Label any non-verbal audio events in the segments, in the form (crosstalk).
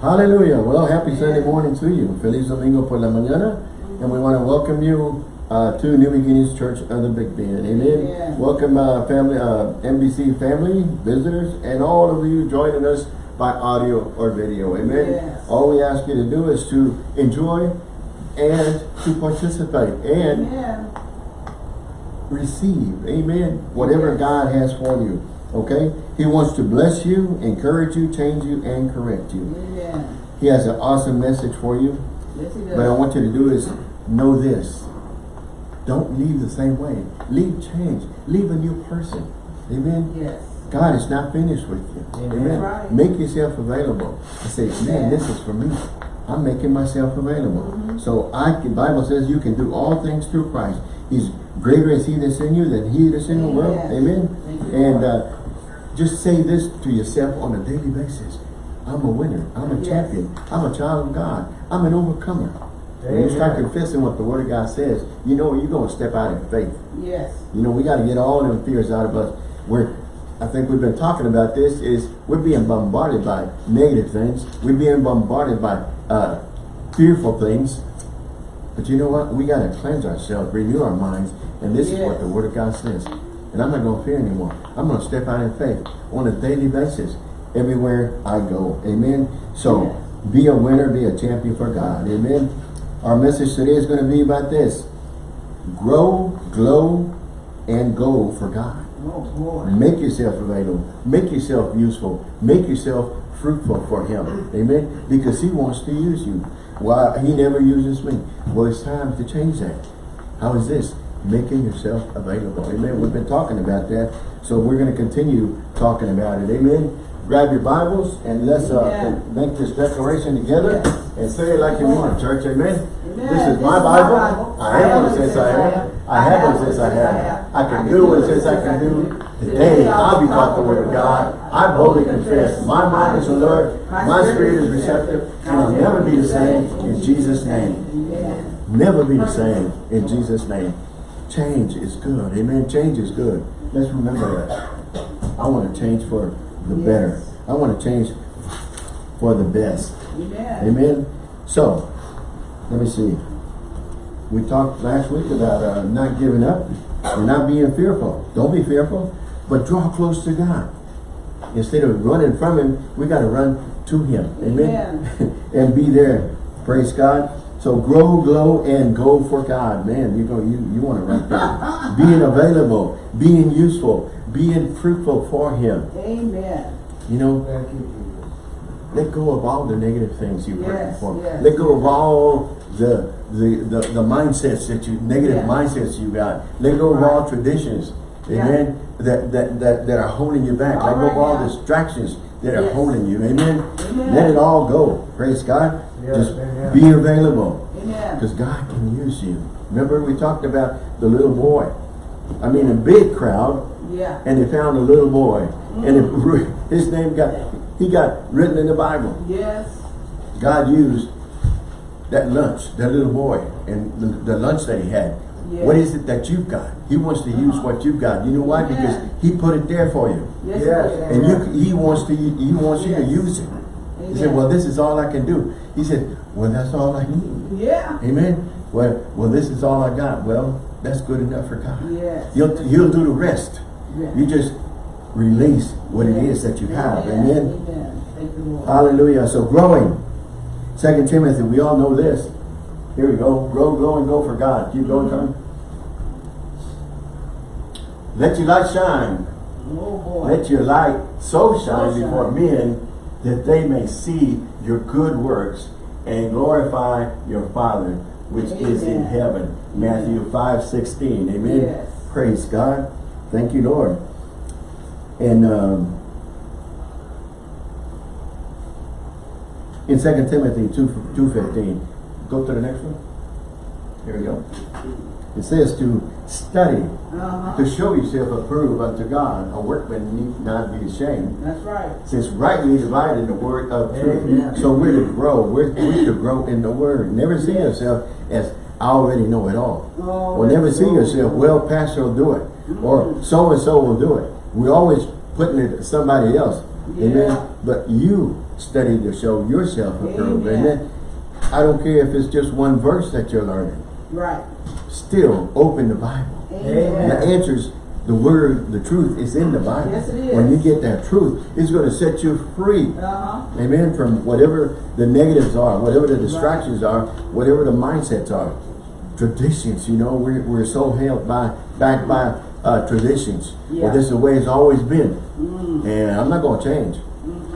Hallelujah. Well, happy Sunday morning to you. Feliz Domingo por la mañana. And we want to welcome you uh, to New Beginnings Church of the Big Bend. Amen. Welcome uh, family, uh, NBC family, visitors, and all of you joining us by audio or video. Amen. Yes. All we ask you to do is to enjoy and to participate and Amen. receive. Amen. Whatever Yes. God has for you. Okay? He wants to bless you, encourage you, change you, and correct you. Amen. He has an awesome message for you. Yes, he does. But I want you to do is know this. Don't leave the same way. Leave change. Leave a new person. Amen. Yes. God is not finished with you. Amen. Amen. Right. Make yourself available. I say, man, Yeah. this is for me. I'm making myself available. Mhm. So I can, Bible says you can do all things through Christ. He's greater is he that's in you than he that's in the world. Amen. Thank you, And uh, just say this to yourself on a daily basis. I'm a winner. I'm a Yes. champion. I'm a child of God. I'm an overcomer. When you start confessing what the Word of God says, you know you're going to step out in faith. Yes. You know, we got to get all them fears out of us. We're, I think we've been talking about this, is we're being bombarded by negative things. We're being bombarded by uh, fearful things. But you know what? We got to cleanse ourselves, renew our minds. And this is what the Word of God says. And I'm not going to fear anymore. I'm going to step out in faith on a daily basis everywhere I go. Amen. So be a winner, be a champion for God. Amen. Our message today is going to be about this. Grow, glow, and go for God. Oh. Make yourself available. Make yourself useful. Make yourself fruitful for Him. Amen. Because He wants to use you. Why He never uses me. Well, it's time to change that. How is this? Making yourself available. Amen. We've been talking about that. So we're going to continue talking about it. Amen. Grab your Bibles and let's uh, Yeah. make this declaration together Yes. and say it like you want, church. Amen. Amen. This is my Bible. I am what it says I am. I have what it says I have. I can do what it says I can do. Today I'll be taught the word of God. I boldly confess. My mind is alert. My spirit is receptive. And I'll never be the same in Jesus' name. Never be the same in Jesus' name. Change is good. Amen. Change is good. Let's remember that. I want to change for the Yes. better. I want to change for the best. Amen. Amen. So, let me see. We talked last week about uh, not giving up and not being fearful. Don't be fearful, but draw close to God. Instead of running from Him, we got to run to Him. Amen. (laughs) and be there. Praise God. So grow, glow, and go for God. Man, you go. You you want to run there. being available, being useful, being fruitful for Him. Amen. You know, Thank you, Jesus. let go of all the negative things you've heard Yes, before. yes, Let go of all the, the the the mindsets that you negative Yeah. mindsets you got. Let go of Right. all traditions, Yeah. amen. That that that that are holding you back. All Let go of all now. distractions that are holding you, amen. Amen. Let it all go. Praise God. Yes, Just amen. Be available because God can use you. Remember we talked about the little boy. I mean, a big crowd Yeah. and they found a little boy, and it, his name got he got written in the Bible. Yes. God used that lunch, that little boy, and the, the lunch that he had. Yes. What is it that you've got? He wants to use what you've got. You know why? Amen. Because he put it there for you, Yes. Yes. and you he wants to he wants you to use it. He said, "Well, this is all I can do." He said, "Well, that's all I need." Yeah. Amen. Well, well, this is all I got. Well, that's good enough for God. Yes. He'll he'll do the rest. Yes. You just release what it is that you have. Amen. Amen. Thank you, Lord. Hallelujah. So growing. Second Timothy, we all know this. Here we go. Grow, grow, and go for God. Keep going, mm-hmm. Tom. Let your light shine. Oh, boy. Let your light so shine So before men that they may see your good works and glorify your Father which is in heaven. Matthew 5, 16. Amen. Yes. Praise God. Thank you, Lord. And um, in 2 Timothy 2, 2.15, go to the next one. Here we go. It says to study, Uh-huh. to show yourself approved unto God, a workman need not be ashamed, That's right. since rightly dividing the word of truth. Amen. So we're to grow. We're, we're to grow in the word. Never see yourself as I already know it all. Oh, Or never see yourself, well, pastor will do it. Or so and so will do it. We're always putting it to somebody else. Yeah. Amen. But you study to show yourself approved. Amen. Amen. I don't care if it's just one verse that you're learning. Right. Still open the Bible. Amen. The answers, the word, the truth is in the Bible. Yes, it When you get that truth, it's going to set you free. Uh-huh. Amen. From whatever the negatives are, whatever the distractions are, whatever the mindsets are. Traditions, you know, we're, we're so held by, back by uh, traditions. Well, this is the way it's always been. Mm. And I'm not going to change.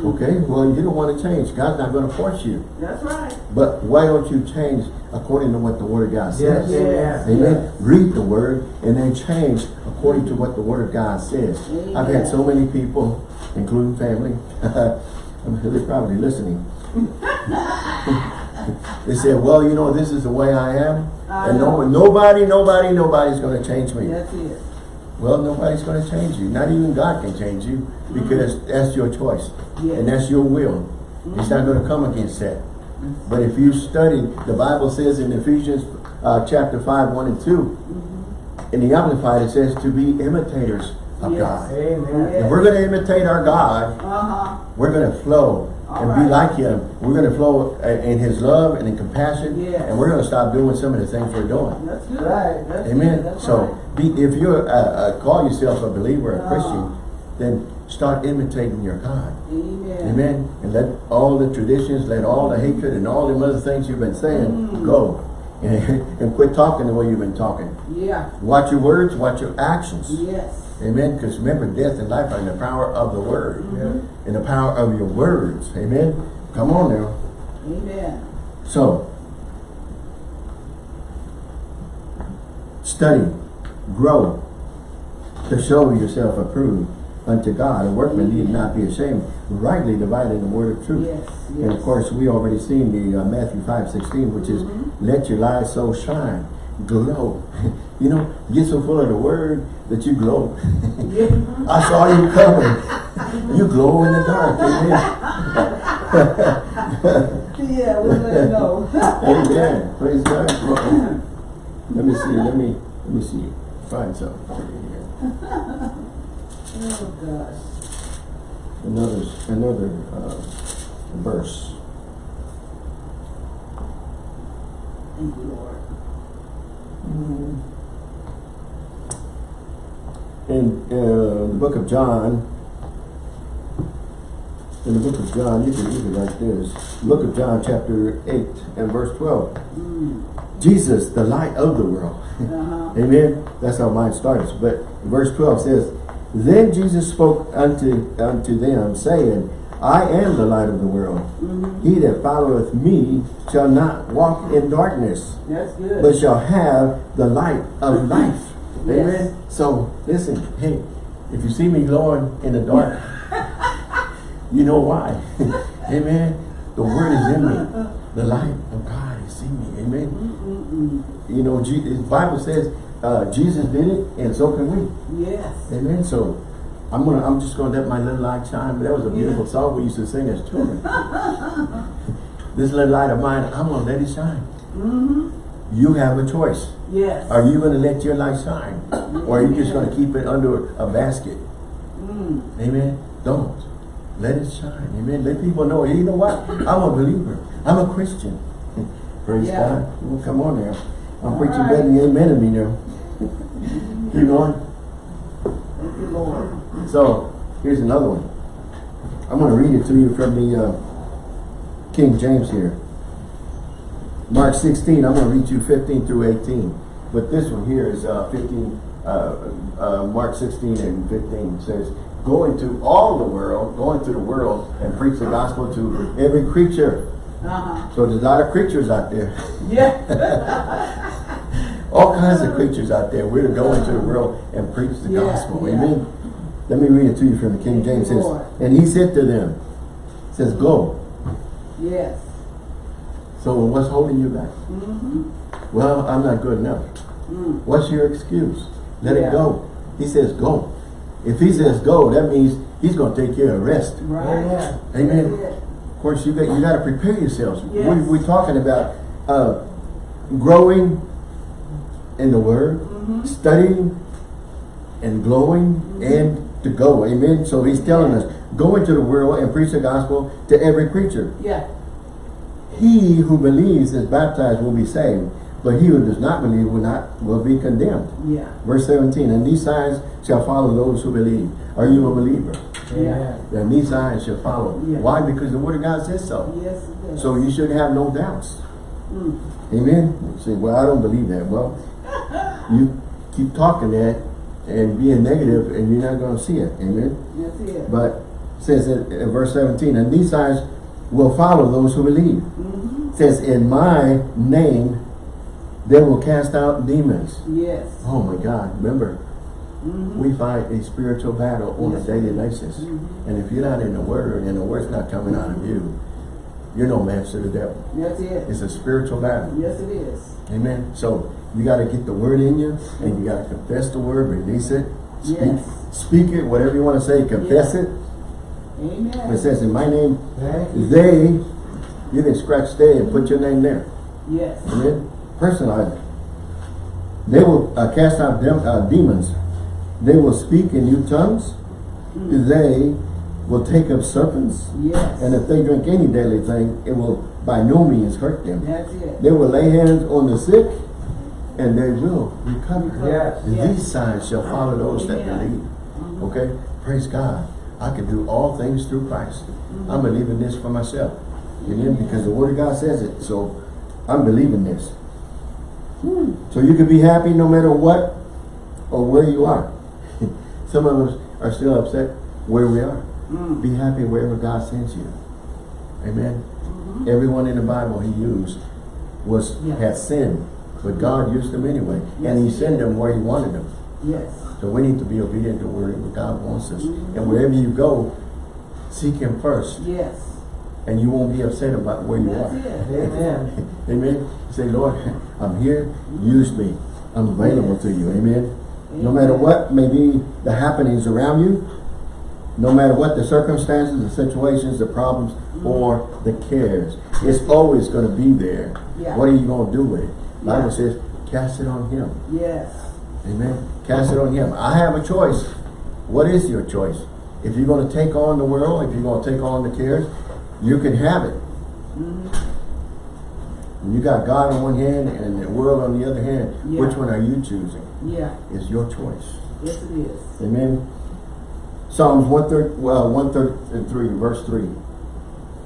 Okay? Well, you don't want to change. God's not going to force you. That's right. But why don't you change according to what the Word of God says? Yes, Yes. Amen. Read the word and then change according to what the word of God says. I've had so many people, including family, (laughs) they're probably listening. (laughs) they said, well, you know, this is the way I am. I and no, know. nobody, nobody, nobody's going to change me. That's it. Well, nobody's going to change you. Not even God can change you because that's your choice. Yes. And that's your will. He's not going to come against that. But if you study, the Bible says in Ephesians uh, chapter 5, 1 and 2, in the Amplified it says to be imitators of Yes. God. Amen. If we're going to imitate our God, Uh-huh. we're going to flow and right. be like Him. We're going to flow uh, in His love and in compassion. Yes. And we're going to stop doing some of the things we're doing. That's good. Right. That's Amen. Good. That's so right. be, if you're uh, uh, call yourself a believer, a Uh. Christian, then start imitating your God. Amen. Amen. And let all the traditions, let all the hatred and all the other things you've been saying Mm. go. And, (laughs) and quit talking the way you've been talking. Yeah. Watch your words, watch your actions. Yes. Amen. Because remember, death and life are in the power of the word. Mhm. In the power of your words. Amen. Come on now. Amen. So, study, grow, to show yourself approved unto God. A workman need not be ashamed, rightly dividing the word of truth. Yes. Yes. And of course, we already seen the uh, Matthew 5, 16, which is, Mhm. let your light so shine, glow. (laughs) you know, get so full of the word that you glow. (laughs) I saw you coming. you glow in the dark. Amen. (laughs) yeah, we'll let you (laughs) know. Amen. Praise God. Let me see. Let me let me see. Find something for you here. oh gosh. Another another uh, verse. Thank you, Lord. In uh, the book of John. In the book of John, you can read it like this. Book of John, chapter 8 and verse 12. Mm. Jesus, the light of the world. Uh-huh. (laughs) Amen. That's how mine starts. But verse 12 says, Then Jesus spoke unto, unto them, saying, I am the light of the world. Mhm. He that followeth me shall not walk in darkness, That's good. but shall have the light of (laughs) life. Yes. Amen. So listen, hey, if you see me glowing in the dark, (laughs) you know why. (laughs) Amen. The word is in me. The light of God is in me. Amen. Mm-mm-mm. You know, the Bible says uh, Jesus did it, and so can we. Yes. Amen. So I'm gonna, I'm just gonna let my little light shine. But that was a beautiful song we used to sing as children. (laughs) this little light of mine, I'm gonna let it shine. Mm-hmm. You have a choice. Yes. Are you gonna let your light shine, or are you just gonna keep it under a basket? Mm. Amen. Don't let it shine. Amen. Let people know. You know what? I'm a believer. I'm a Christian. (laughs) Praise Yeah. God. Well, come on now. I'm All preaching right. better than amen to me now. (laughs) Keep going. Thank you, Lord. So, here's another one. I'm going to read it to you from the uh, King James here. Mark 16, I'm going to read you 15 through 18. But this one here is uh, 15, uh, uh, Mark 16 and 15 says, Go into all the world, go into the world and preach the gospel to every creature. Uh-huh. So there's a lot of creatures out there. Yeah. (laughs) All kinds of creatures out there. We're going to go into the world and preach the Yeah, gospel. yeah. Amen. Let me read it to you from the King James. It says, and he said to them, says, go. yes. So what's holding you back? Mm-hmm. Well, I'm not good enough. Mm. What's your excuse? Let Yeah. it go. He says, go. If he says go, that means he's going to take care of rest. Right. Amen. Amen. That's it. Of course, you got you got to prepare yourselves. Yes. We, we're talking about uh, growing in the Word, Mhm. studying and glowing, and to go. Amen. So he's telling us, Go into the world and preach the gospel to every creature. Yeah. He who believes is baptized will be saved, but he who does not believe will not will be condemned. Yeah. Verse 17, and these signs shall follow those who believe. Are you a believer? Yeah. And these signs shall follow. Yeah. Why? Because the word of God says so. Yes, it. So you should have no doubts. Mm. Amen. You say, well, I don't believe that. Well, (laughs) you keep talking that and being negative and you're not going to see it. Amen. That's it. But it says in verse 17, and these signs will follow those who believe. Mm-hmm. It says, in my name, they will cast out demons. Yes. Oh my God. Remember, Mm-hmm. we fight a spiritual battle on Yes. a daily basis. Mhm. And if you're not in the word and the word's not coming out of you, you're no match to the devil. That's it. It's a spiritual battle. Yes, it is. Amen. So you got to get the word in you and you got to confess the word, release it, speak, Yes. speak it, whatever you want to say, confess Yeah. it. Amen. It says, in my name, they, you can scratch they and put your name there. Yes. Amen. Personalize it. They will uh, cast out dem uh, demons. They will speak in new tongues. Mm. They will take up serpents. Yes. And if they drink any deadly thing, it will by no means hurt them. That's it. They will lay hands on the sick and they will recover. Yes. And Yes. These signs shall follow those that believe. Mhm. Okay? Praise God. I can do all things through Christ. I'm believing this for myself. Amen? Because the Word of God says it. So I'm believing this. Hmm. So you can be happy no matter what or where you are. (laughs) Some of us are still upset where we are. Mm. Be happy wherever God sends you. Amen. Mhm. Everyone in the Bible he used was Yes. had sinned, but God used them anyway, and He sent them where He wanted them. Yes. So we need to be obedient to where God wants us, Mhm. and wherever you go, seek Him first, Yes. and you won't be upset about where you That's are. it. Amen. (laughs) Amen. Say, Lord, I'm here. Use me. I'm available to you. Amen. No matter what may be the happenings around you, no matter what the circumstances, the situations, the problems, or the cares, it's always going to be there. Yeah. What are you going to do with it? Bible Yeah. says, cast it on Him. Yes. Amen. Cast it on Him. I have a choice. What is your choice? If you're going to take on the world, if you're going to take on the cares, you can have it. Mhm. You got God on one hand and the world on the other hand. Yeah. Which one are you choosing? Yeah. It's your choice. Yes, it is. Amen. Psalms 130, well, 133, verse 3.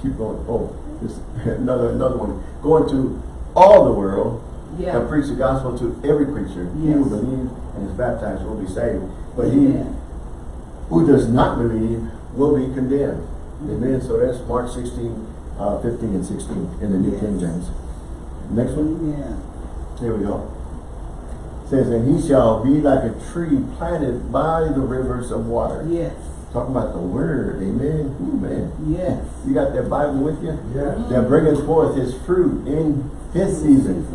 Keep going. Oh, this (laughs) another another one. Go into all the world Yeah. and preach the gospel to every creature. He who Yes. believes and is baptized will be saved. But he who does not believe will be condemned. Amen. So that's Mark 16, uh, 15 and 16 in the New Yes. King James. Next one. Amen. Here we go. says, and he shall be like a tree planted by the rivers of water. Yes. Talking about the word, amen. Ooh, man. Yes. You got that Bible with you? Yeah. That bringeth forth his fruit in his season.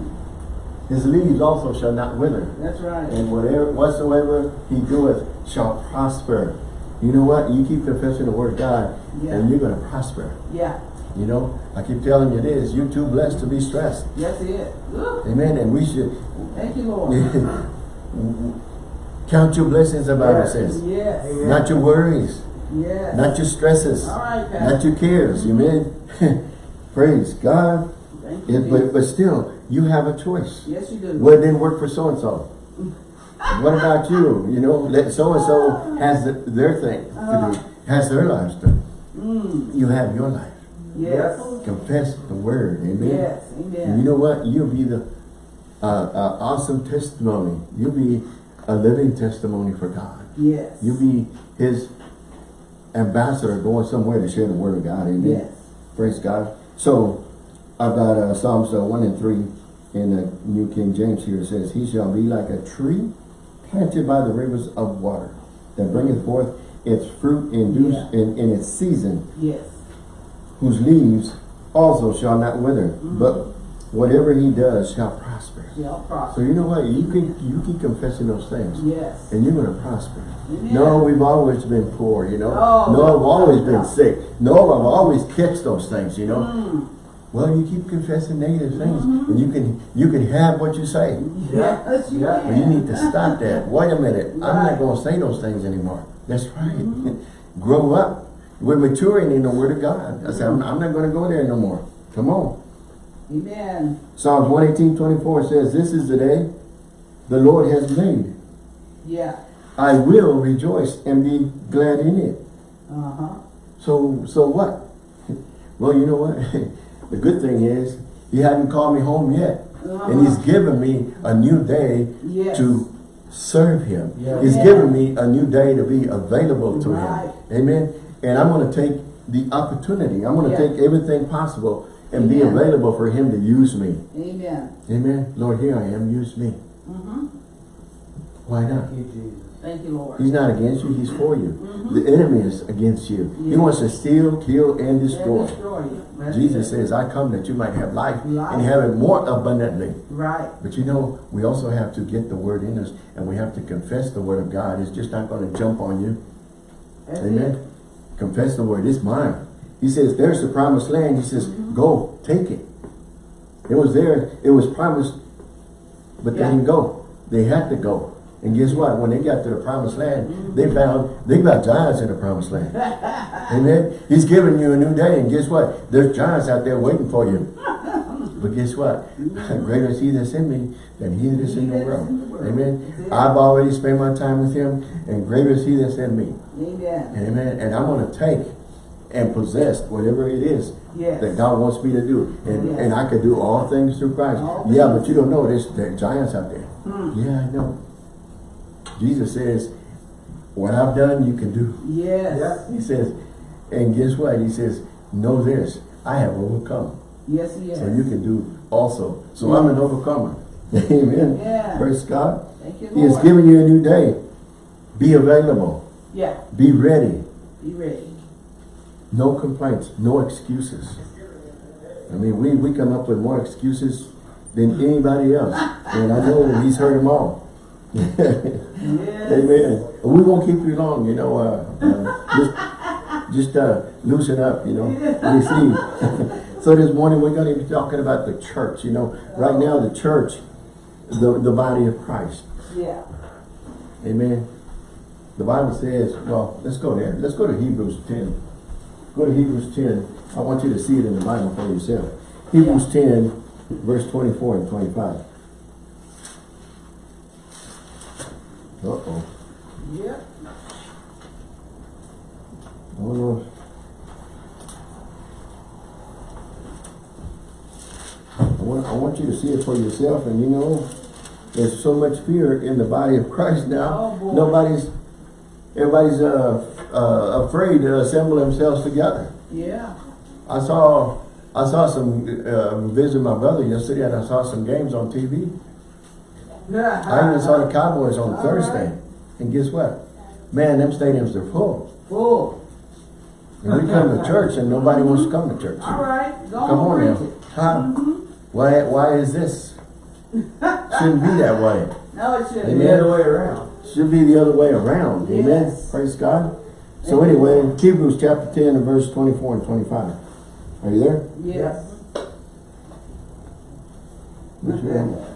His leaves also shall not wither. That's right. And whatever whatsoever he doeth shall prosper. You know what? You keep confessing the word of God Yeah. and you're gonna prosper. Yeah. You know, I keep telling you this, you're too blessed to be stressed. Yes, it. Ooh. Amen. And we should Thank you, Lord. (laughs) count your blessings, the Bible Yes. says. Yes. Amen. Not your worries, Yes. not your stresses, All right, not your cares. Amen. (laughs) Praise God. Thank you. It, but, but still, you have a choice. yes, you do. Well, it didn't work for so and so. What about you? You know, let so and so has the, their thing to do, has their lives done. Mm. You have your life. Yes. Confess the word. Amen. Yes. And you know what? You'll be the uh, uh, awesome testimony. You'll be a living testimony for God. Yes. You'll be His ambassador going somewhere to share the word of God. Amen. Yes. Praise God. So, I've got uh, Psalms uh, 1 and 3 in the New King James here. It says, He shall be like a tree planted by the rivers of water that bringeth forth its fruit in, due, Yeah. in, in its season, Yes. whose leaves also shall not wither, Mm-hmm. but whatever he does shall prosper. Shall So you know what? You can you keep confessing those things, Yes. and you're going to prosper. Amen. No, we've always been poor, you know. Oh, no, I've always been sick. No, I've always catch those things, you know. Mm. Well, you keep confessing negative things, Mm-hmm. and you can you can have what you say. (laughs) Yes, you Yeah. But you need to stop that. (laughs) Wait a minute. I'm not going to say those things anymore. That's right. Mm-hmm. (laughs) Grow up. We're maturing in the Word of God. I said, I'm, I'm not going to go there no more. Come on. Amen. Psalms 118, 24 says, This is the day the Lord has made. Yeah. I will rejoice and be glad in it. Uh-huh. So, so what? Well, you know what? The good thing is, he hadn't called me home yet. And he's given me a new day Yes. to serve him. Yeah. He's Yeah. given me a new day to be available to Right. him. Amen. And I'm going to take the opportunity. I'm going to Yeah. take everything possible and be available for him to use me. Amen. Amen. Lord, here I am. Use me. Mm-hmm. Why not? Thank you, Jesus. Thank you, Lord. He's not against you. He's for you. The enemy is against you. He wants to steal, kill, and And destroy. destroy you. Jesus says, I come that you might have life Life. and have it more abundantly. Right. But you know, we also have to get the word in us and we have to confess the word of God. It's just not going to jump on you. That's Amen. it. Confess the word. It's mine. He says, there's the promised land. He says, Mm-hmm. go, take it. It was there. It was promised, but they didn't go. They had to go. And guess what? When they got to the promised land, they found, they got giants in the promised land. (laughs) Amen. He's giving you a new day. And guess what? There's giants out there waiting for you. (laughs) But guess what? (laughs) Greater is he that's in me than he that is in the He that is world. in the world. Amen. I've already spent my time with him, and greater is he that's in me. Amen. Amen. And I'm going to take and possess whatever it is Yes. that God wants me to do. And, Yes. and I can do all things through Christ. All yeah, things. but you don't know, there's there are giants out there. Hmm. Yeah, I know. Jesus says, what I've done, you can do. Yes. He says, and guess what? He says, know this, I have overcome. Yes, he is. So you can do also. So I'm an overcomer. (laughs) Amen. Yeah. Praise God. Thank you, Lord. He has given you a new day. Be available. Yeah. Be ready. Be ready. No complaints. No excuses. I mean, we, we come up with more excuses than anybody else. And I know he's heard them all. Yes. (laughs) Amen. We won't keep you long, you know. Uh, uh, just just uh, loosen up, you know. Receive. (laughs) so this morning we're going to be talking about the church. You know, right now the church, the the body of Christ. Yeah. Amen. The Bible says, well, let's go there. Let's go to Hebrews 10. Go to Hebrews 10. I want you to see it in the Bible for yourself. Hebrews 10, verse 24 and 25. Uh-oh. Yep. Oh no. I want, I want you to see it for yourself and you know there's so much fear in the body of Christ now. Oh. Nobody's everybody's uh, uh, afraid to assemble themselves together. Yeah. I saw I saw some uh, visit my brother yesterday and I saw some games on TV. I even saw the Cowboys on All Thursday. right. And guess what? Man, them stadiums are full. Full. And we come to church and nobody wants to come to church. All right. Go Come on preach now. it. Huh? Mm-hmm. Why, why is this? (laughs) Shouldn't be that way. No, it shouldn't. Amen. The other way around. Should be the other way around. Amen. Praise God. So Amen. anyway, Hebrews chapter 10 and verse 24 and 25. Are you there? Yes. Which one?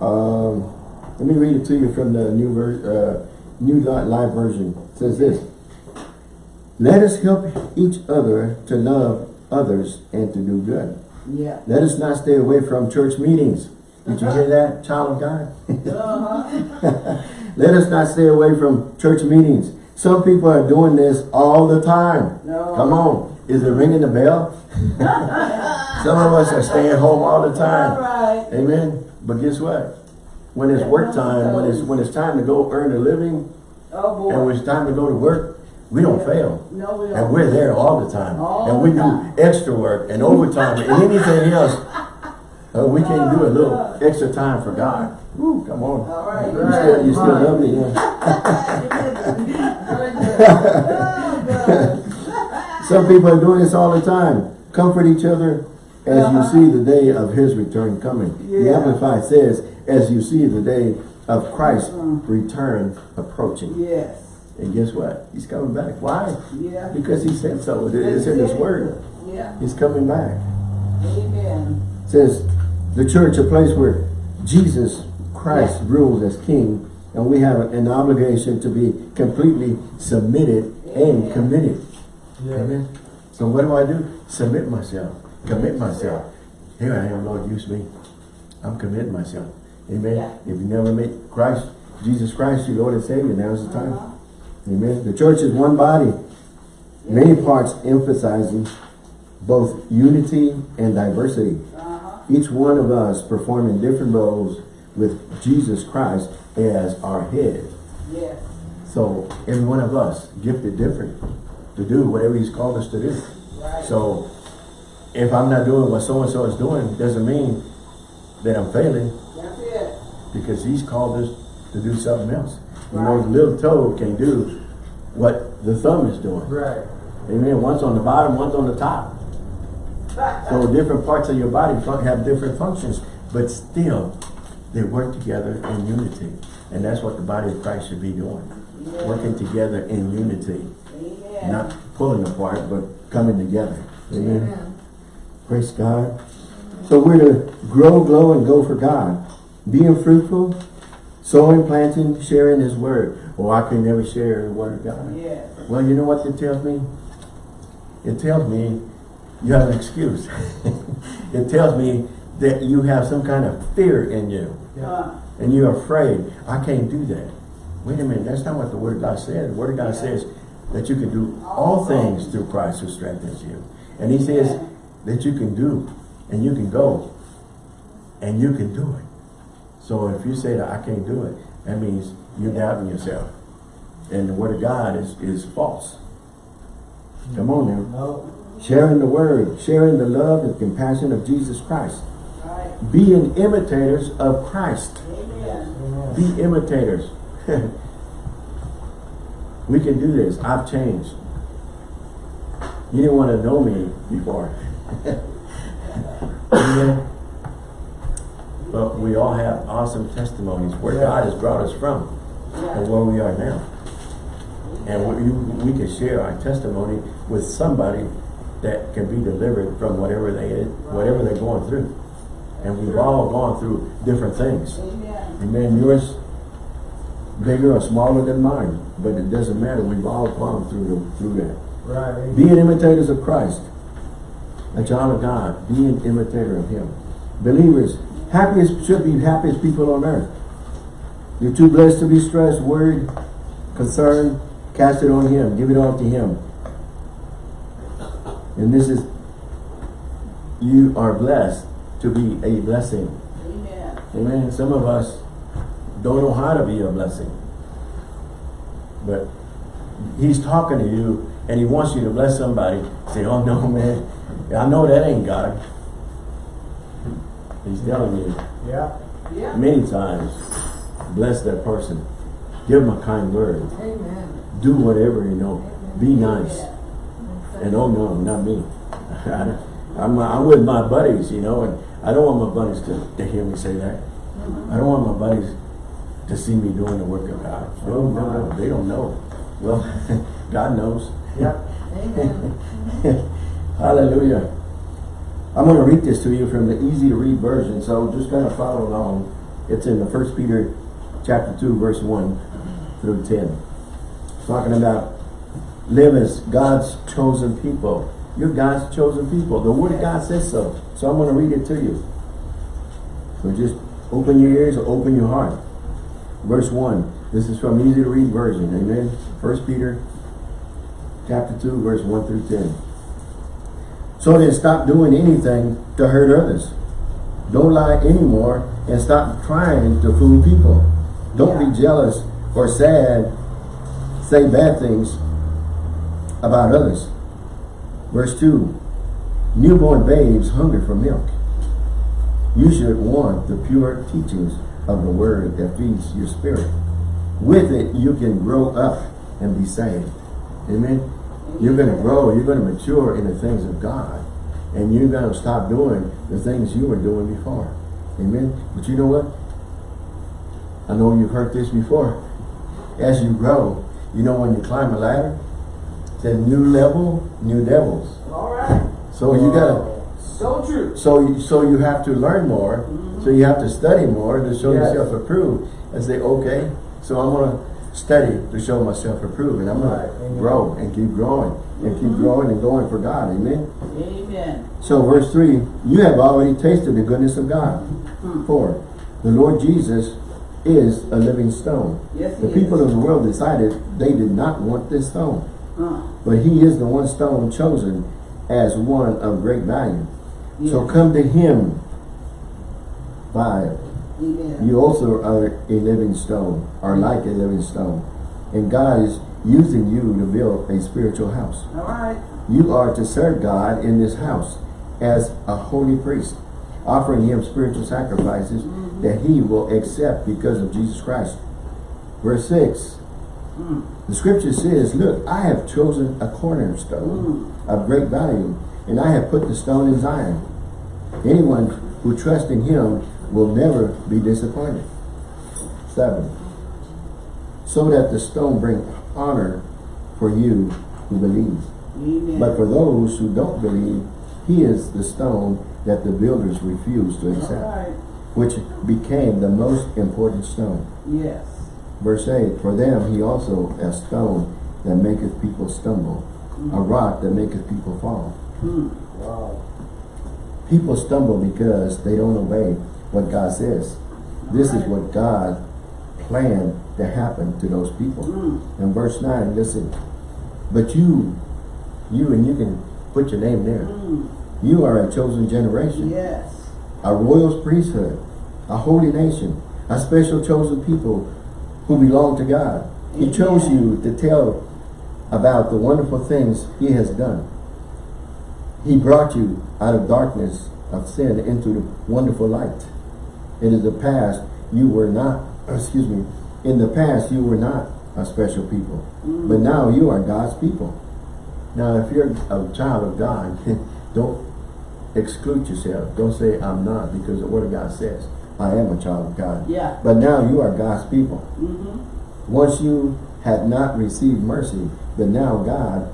Um, let me read it to you from the new ver uh, new life version. It says this. Let us help each other to love others and to do good. Yeah. Let us not stay away from church meetings. Did you hear that, child of God? Uh-huh. (laughs) Let us not stay away from church meetings. Some people are doing this all the time. No. Come on. Is it ringing the bell? (laughs) Some of us are staying home all the time. right. Amen. But guess what? When it's work time, when it's when it's time to go earn a living, Oh, and when it's time to go to work, we don't fail. No, we don't. And we're there all the time. All and we time. do extra work and overtime and anything else. Uh, we can do a little extra time for God. Woo, come on. All right. You still, you still love me, yeah. (laughs) (laughs) Some people are doing this all the time. Comfort each other as you see the day of his return coming. The Yeah. Amplified says, as you see the day of Christ's return approaching. Yes. And guess what? He's coming back. Why? Yeah. Because he said so. It's in his word. Yeah. He's coming back. Amen. It says the church, a place where Jesus Christ rules as king, and we have an obligation to be completely submitted and committed. Yeah. Amen. So what do I do? Submit myself. Commit myself. Here I am, Lord, use me. I'm committing myself. Amen. Yeah. If you never make Christ, Jesus Christ, your Lord and Savior, now's the time. Uh-huh. Amen. The church is one body. Many parts emphasizing both unity and diversity. Uh-huh. Each one of us performing different roles with Jesus Christ as our head. Yes. So every one of us gifted different to do whatever he's called us to do. Right. So if I'm not doing what so-and-so is doing, doesn't mean that I'm failing That's it. because he's called us to do something else. You know, the little toe can do what the thumb is doing. Right. Amen. One's on the bottom, one's on the top. (laughs) So different parts of your body have different functions, but still they work together in unity. And that's what the body of Christ should be doing. Yeah. Working together in unity. Amen. Not pulling apart, but coming together. Amen. Praise God. So we're to grow, glow, and go for God. Being fruitful, sowing, planting, sharing His Word. Well, I can never share the Word of God. Yes. Well, you know what it tells me? It tells me you have an excuse. (laughs) it tells me that you have some kind of fear in you. Yeah. Uh, And you're afraid, I can't do that. Wait a minute, that's not what the Word of God says. The Word of God Yeah. says that you can do all things through Christ who strengthens you. And He says Yeah. That you can do, and you can go, and you can do it. So if you say that I can't do it, that means you're doubting yourself. And the Word of God is, is false. Come on now. No. Sharing the Word, sharing the love and compassion of Jesus Christ. right. Being imitators of Christ. Amen. Be imitators. (laughs) we can do this. I've changed. You didn't want to know me before. Amen. But we all have awesome testimonies where Yeah. God has brought us from Yeah. and where we are now. And we, we can share our testimony with somebody that can be delivered from whatever they whatever they're going through. And we've all gone through different things. Amen. Amen. Yours bigger or smaller than mine, but it doesn't matter. We've all gone through the, through that. Right. Being imitators of Christ, a child of God, be an imitator of Him. Believers, happiest should be happiest people on earth. You're too blessed to be stressed, worried, concerned. Cast it on Him. Give it all to Him. And this is, you are blessed to be a blessing. Amen. Amen. Some of us don't know how to be a blessing. But he's talking to you and he wants you to bless somebody. Say, oh no, man. I know that ain't God. He's telling you Yeah. Yeah. many times, bless that person. Give them a kind word. Amen. Do whatever you know. Be nice. Yeah. And oh no, not me. (laughs) I'm, I'm with my buddies, you know, and I don't want my buddies to, to hear me say that. I don't want my buddies to see me doing the work of God. Well, no, no, they don't know. Well, (laughs) God knows. Yeah. (laughs) Hallelujah. I'm going to read this to you from the easy to read version, so just kind of follow along. It's in the First Peter chapter 2, verse 1 through 10. Talking about live as God's chosen people. You're God's chosen people. The Word of God says so. So I'm going to read it to you. So just open your ears or open your heart. Verse 1. This is from easy to read version. Amen. First Peter chapter 2, verse 1 through 10. So then stop doing anything to hurt others. Don't lie anymore and stop trying to fool people. Don't be jealous or sad, say bad things about others. Verse 2. Newborn babes hunger for milk. You should want the pure teachings of the word that feeds your spirit. With it, you can grow up and be saved. Amen. You're going to grow. You're going to mature in the things of God. And you're going to stop doing the things you were doing before. Amen. But you know what? I know you've heard this before. As you grow, you know when you climb a ladder, it's a new level, new devils. All right. So you gotta, So true. so you, so you have to learn more. So you have to study more to show Yes. yourself approved. And say, okay, so I'm gonna study to show myself approved. And I'm Right, gonna grow and keep growing and keep growing and going for God. Amen. Amen. So verse 3, you have already tasted the goodness of God. Hmm. 4, the Lord Jesus is a living stone. Yes, The people is. of the world decided they did not want this stone. But he is the one stone chosen as one of great value. So come to him. 5. Amen. You also are a living stone, are like a living stone. And God is using you to build a spiritual house. All right. You are to serve God in this house as a holy priest, offering him spiritual sacrifices that he will accept because of Jesus Christ. Verse 6, Mm. the scripture says, Look, I have chosen a cornerstone of great value, and I have put the stone in Zion. Anyone who trusts in him will never be disappointed. 7. So that the stone bring honor for you who believe. Amen. But for those who don't believe, he is the stone that the builders refused to accept, right. which became the most important stone. Yes. Verse 8, For them he also a stone that maketh people stumble, a rock that maketh people fall. Hmm. Wow. People stumble because they don't obey what God says. This is what God planned to happen to those people. Mm. In verse 9, listen, But you, you and you can put your name there. Mm. You are a chosen generation, Yes. a royal priesthood, a holy nation, a special chosen people who belong to God. He chose you to tell about the wonderful things he has done. He brought you out of darkness of sin into the wonderful light. Is the past you were not, excuse me, in the past you were not a special people. But now you are God's people. Now if you're a child of God, (laughs) don't exclude yourself. Don't say I'm not because the word of God says I am a child of God. Yeah. But now you are God's people. Mm-hmm. Once you had not received mercy, but now God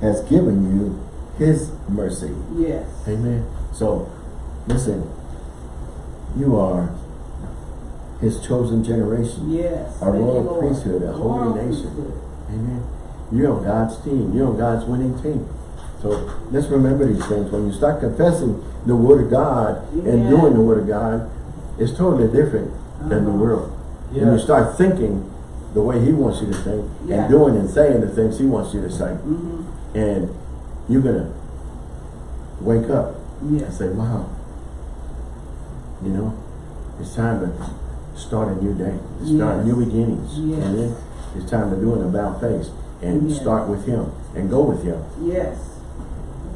has given you his mercy. Yes. Amen. So, listen, you are his chosen generation. Yes. A royal priesthood, a holy Royal nation. Amen. You're on God's team. You're on God's winning team. So let's remember these things. When you start confessing the word of God and doing the word of God, it's totally different than the Uh-huh. world. When you start thinking the way he wants you to think Yeah. and doing and saying the things he wants you to say. Mm-hmm. And you're going to wake up and say, wow, you know, it's time to start a new day. Start Yes. new beginnings. Yes. Amen. It's time to do an about face and Amen. start with him and go with him. Yes.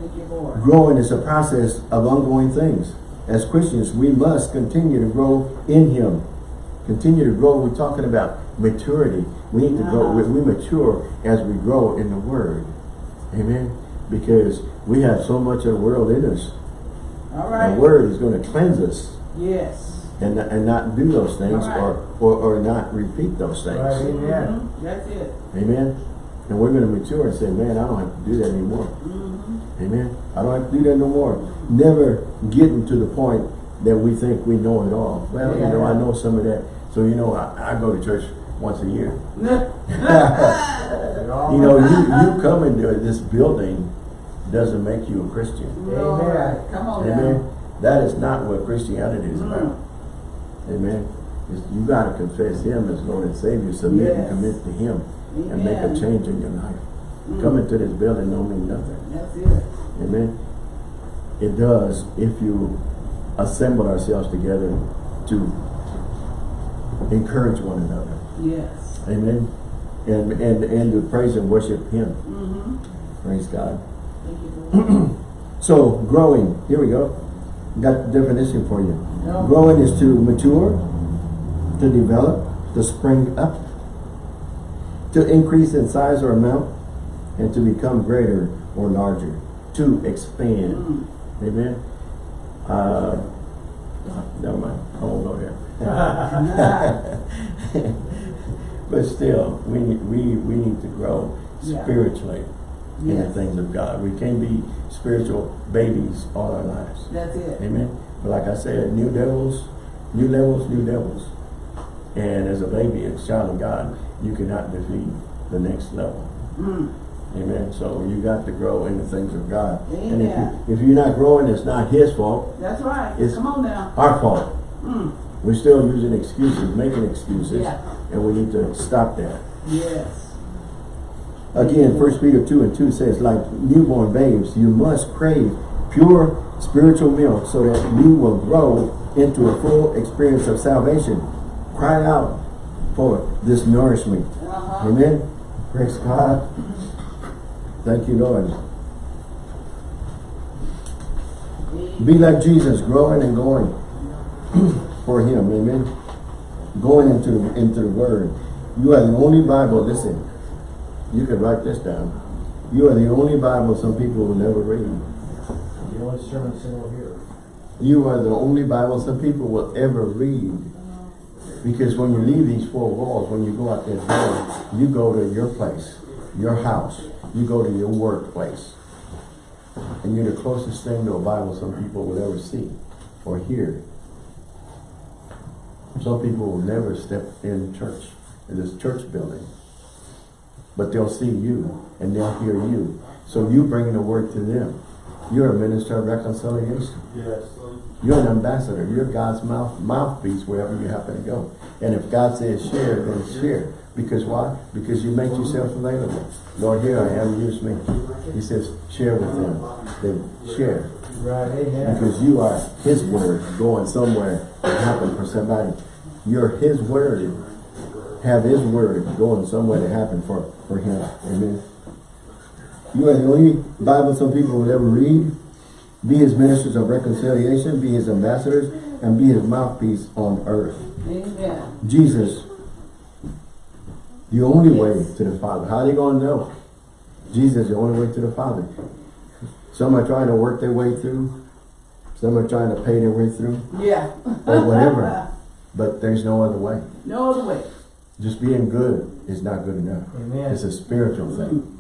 Thank you, Lord. Growing is a process of ongoing things. As Christians, we must continue to grow in him. Continue to grow. We're talking about maturity. We need to grow. We, Uh-huh. we mature as we grow in the word. Amen. Because we have so much of the world in us. All The word is going to cleanse us Yes. and, and not do those things All right. or, or, or not repeat those things. Right. Amen. Mhm. That's it. Amen. And we're going to mature and say, man, I don't have to do that anymore. Mm-hmm. Amen. I don't have to do that no more. Never getting to the point that we think we know it all. Well, you know, I know some of that. So, you know, I, I go to church once a year. (laughs) (laughs) You know, you, you coming to this building doesn't make you a Christian. All right. Come on now. Amen. That is not what Christianity is Mm. about. Amen. It's- you got to confess Him as Lord and Savior, submit and commit to Him, and make a change in your life. Mm. Coming to this building don't mean nothing. That's it. Amen. It does if you assemble ourselves together to encourage one another. Yes. Amen. And and and to praise and worship Him. Mm-hmm. Praise God. Thank you, (clears throat) So growing, here we go. Got the definition for you. Yeah. Growing is to mature, to develop, to spring up, to increase in size or amount, and to become greater or larger, to expand. Mm. Amen. Uh, never mind. I won't go there. (laughs) (laughs) but still, we need, we we need to grow Yeah. Spiritually in the things of God. We can't be spiritual babies all our lives. That's it. Amen. But like I said, new devils, new levels, new devils. And as a baby, as a child of God, you cannot defeat the next level. Mm. Amen. So you got to grow in the things of God. And if, you, if you're not growing, it's not his fault, That's right. It's- Come on now. our fault. Mm. We're still using excuses, making excuses, Yeah. and we need to stop that. Yes. Again, First Peter 2 and 2 says, like newborn babes, you must crave pure spiritual milk so that you will grow into a full experience of salvation. Cry out for this nourishment. Uh-huh. Amen. Praise God. Thank you, Lord. Be like Jesus, growing and going (clears throat) for Him. Amen. Going into into the Word. You are the only Bible. Listen, you can write this down. You are the only Bible some people will never read. The only sermon center here. You are the only Bible some people will ever read. Because when you leave these four walls, when you go out that door, you go to your place, your house, you go to your workplace. And you're the closest thing to a Bible some people will ever see or hear. Some people will never step in church, in this church building. But they'll see you and they'll hear you. So you bring the word to them. You're a minister of reconciliation. Yes. You're an ambassador. You're God's mouth mouthpiece wherever you happen to go. And if God says share, then share. Because why? Because you make yourself available. Lord, here I am, use me. He says, share with them. Then share. Right, amen. Because you are His word going somewhere to happen for somebody. You're His word. Have His word going somewhere to happen for, for Him. Amen. You are the only Bible some people will ever read. Be His ministers of reconciliation. Be His ambassadors. And be His mouthpiece on earth. Amen. Jesus, the only way to the Father. How are they going to know? Jesus is the only way to the Father. Some are trying to work their way through. Some are trying to pay their way through. Yeah. Or whatever. (laughs) But there's no other way. No other way. Just being good is not good enough. Amen. It's a spiritual thing.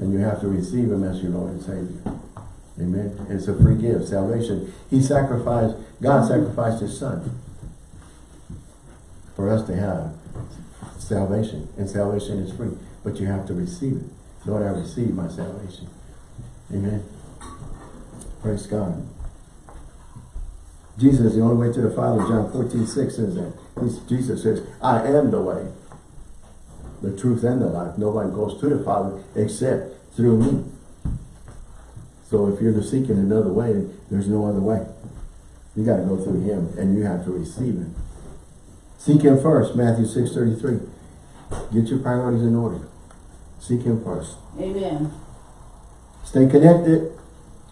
And you have to receive Him as your Lord and Savior. Amen. It's a free gift, salvation. He sacrificed, God sacrificed His Son for us to have salvation. And salvation is free. But you have to receive it. Lord, I receive my salvation. Amen. Praise God. Jesus, is the only way to the Father, John 14, 6 says that. He's- Jesus says, I am the way, the truth and the life. No one goes to the Father except through me. So if you're seeking another way, there's no other way. You got to go through him and you have to receive him. Seek him first, Matthew 6, 33. Get your priorities in order. Seek him first. Amen. Stay connected,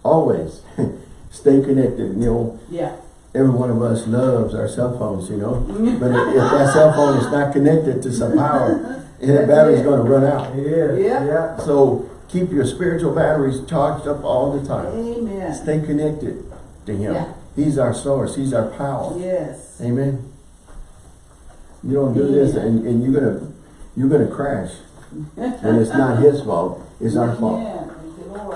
always. (laughs) Stay connected, you know. Yeah. Every one of us loves our cell phones, you know. Mm-hmm. But if, if that cell phone is not connected to some power, (laughs) that battery's going to run out. It is, Yeah. yeah. So keep your spiritual batteries charged up all the time. Amen. Stay connected to Him. Yeah. He's our source. He's our power. Yes. Amen. You don't do this, and, and you're gonna you're gonna crash, and it's not His fault. It's our fault. Amen.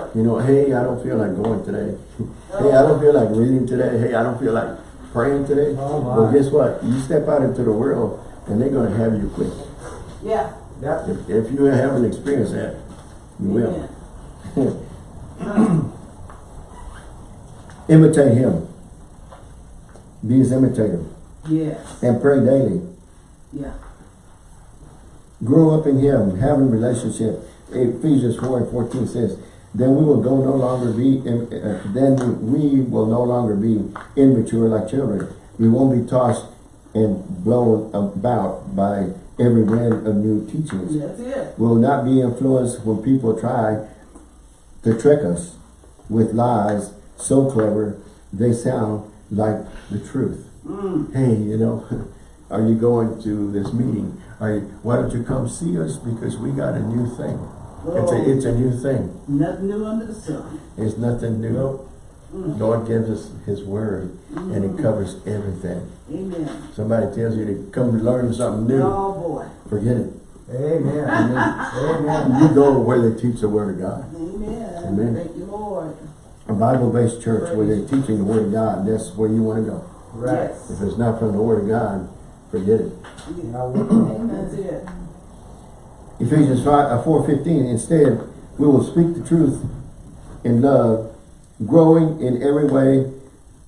Thank you, know, hey, I don't feel like going today. (laughs) hey, I don't feel like reading today. Hey, I don't feel like praying today. Oh, well, guess what? You step out into the world, and they're gonna have you quick. Yeah. Yep. If, if you haven't experienced that, you will. (laughs) Imitate Him. Be His imitator, Yes. and pray daily. Yeah. Grow up in Him, having relationship. Ephesians 4 and 14 says, then we will go no longer be, in, uh, then we will no longer be immature like children. We won't be tossed and blown about by every wind of new teachings. That's it. We will not be influenced when people try to trick us with lies so clever they sound like the truth. Mm. Hey, you know, (laughs) are you going to this meeting? Are you, why don't you come see us? Because we got a new thing. It's a, it's a new thing. nothing new under the sun. It's nothing new. Mm. Nope. Lord gives us His Word, and it mm. covers everything. Amen. Somebody tells you to come learn something new, Oh boy. forget it. Amen. Amen. Amen. You go where they teach the Word of God. Amen. Amen. Thank you, Lord. A Bible-based church where they're teaching the Word of God, that's where you want to go. Right. Yes. If it's not from the Word of God, forget it. Now, Amen. That's it. Ephesians 5, uh, 4.15, instead, we will speak the truth in love, growing in every way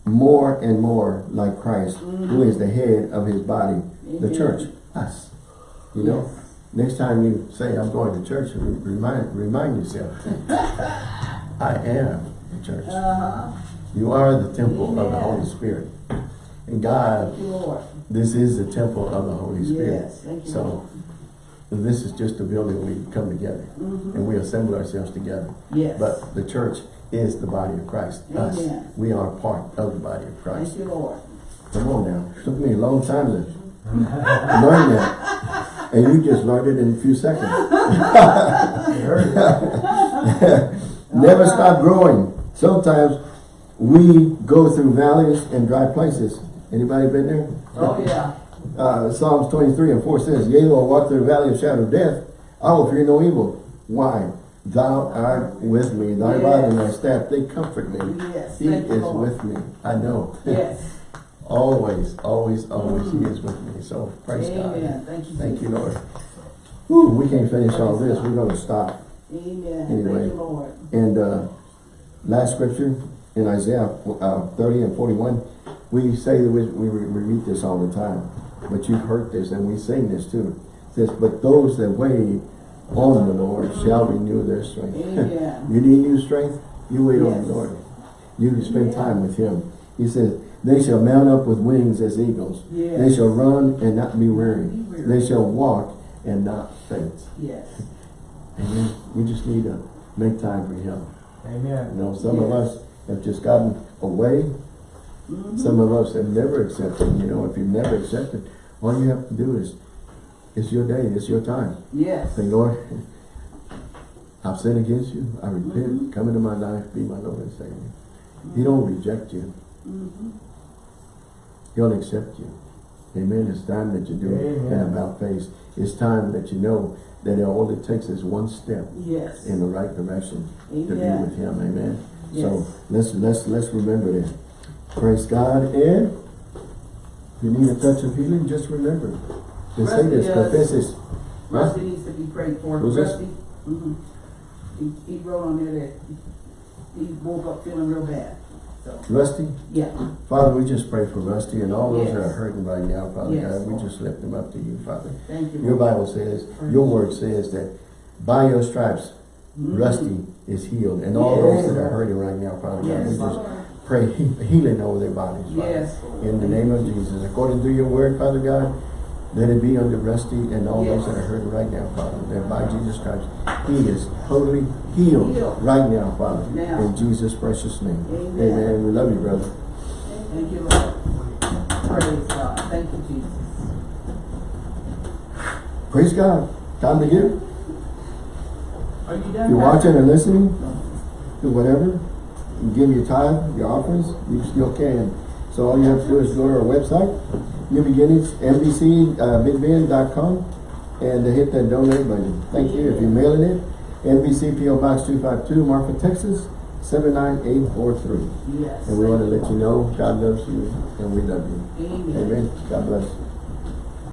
more and more like Christ, who is the head of his body, the church, us. You know, Yes. next time you say, I'm going to church, remind, remind yourself, (laughs) I am the church. Uh-huh. You are the temple of the Holy Spirit. And God, you, this is the temple of the Holy Spirit. Yes, thank you, So. This is just a building we come together Mhm. and we assemble ourselves together. Yes. But the church is the body of Christ. Us, we are part of the body of Christ. Thank you, Lord. Come on now. It took me a long time to learn that. And you just learned it in a few seconds. You heard it. Never stop growing. Sometimes we go through valleys and dry places. Anybody been there? Oh, yeah. Uh, Psalms 23 and 4 says, Yea, though I walk through the valley of shadow of death, I will fear no evil. Why? Thou art with me. Thy rod and thy staff, they comfort me. Yes, He is Lord. with me. I know. Yes. (laughs) always, always, always He is with me. So praise God. Thank you. Thank you, Lord. Whew, we can't finish all this. We're going to stop. Amen. Anyway. Thank you, Lord. And uh, last scripture in Isaiah uh, 30 and 41, we say that we, we, we read this all the time, but you've heard this and we sing this too. It says, but those that wait on the Lord shall renew their strength. (laughs) You need new strength? You wait on the Lord. You can spend time with Him. He says, they shall mount up with wings as eagles. Yes. They shall run and not be weary. Be weary. They shall walk and not faint. Yes. Amen. We just need to make time for Him. Amen. You Amen. know, some of us have just gotten away. Some of us have never accepted. You know, if you've never accepted, all you have to do is, it's your day, it's your time. Yes. Say, Lord, I've sinned against you. I repent. Mhm. Come into my life. Be my Lord and Savior. He don't reject you. Mhm. He'll accept you. Amen. It's time that you do Amen. and about face. It's time that you know that all it takes is one step Yes. in the right direction to be with Him. Amen. Yes. So let's let's let's remember that. Praise God. And if you need a touch of healing, just remember. To say this, Rusty, uh, confess this. Rusty needs to be prayed for. Who's? Rusty. Mhm. He, he wrote on there that he woke up feeling real bad. So, Rusty, yeah. Father, we just pray for Rusty and all those that are hurting right now, Father Yes, God. We just lift them up to you, Father. Thank you. Your. Bible says, your word says that by your stripes, Mhm. Rusty is healed. And all those that are hurting right now, Father God, we just. Pray healing over their bodies, Father. Yes. In the name of Jesus, according to your word, Father God, let it be under Rusty and all those that are hurting right now, Father, that by Jesus Christ, he is totally healed Healed. right now, Father, Now. in Jesus' precious name. Amen. Amen. We love you, brother. Thank you, Lord. Praise God. Thank you, Jesus. Praise God. Time to give. Are you done? You're watching or listening, do whatever, you give your tithe, your offerings, you still can. So all you have to do is go to our website, New Beginnings, NBCBigBend.com, uh, and to hit that donate button. Thank you. If you're mailing it, NBC PO Box 252, Marfa, Texas, 79843. Yes. And we want to let you know God loves you and we love you. Amen. Amen. God bless.